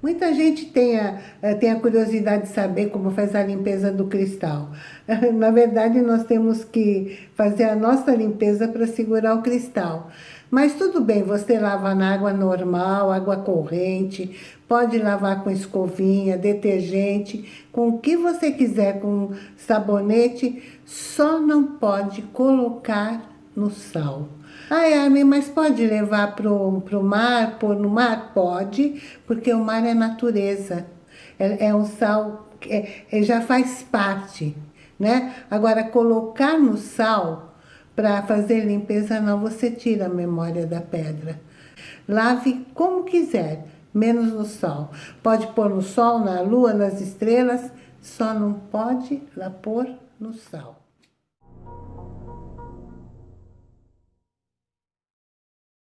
Muita gente tem a, eh, tem a curiosidade de saber como faz a limpeza do cristal. Na verdade, nós temos que fazer a nossa limpeza para segurar o cristal. Mas tudo bem, você lava na água normal, água corrente, pode lavar com escovinha, detergente, com o que você quiser, com sabonete, só não pode colocar no sal. Ai, Armin, mas pode levar para o mar, pôr no mar? Pode, porque o mar é natureza. É, é um sal, é, é, já faz parte, né? Agora, colocar no sal para fazer limpeza não, você tira a memória da pedra. Lave como quiser, menos no sol. Pode pôr no sol, na lua, nas estrelas, só não pode lá pôr no sal.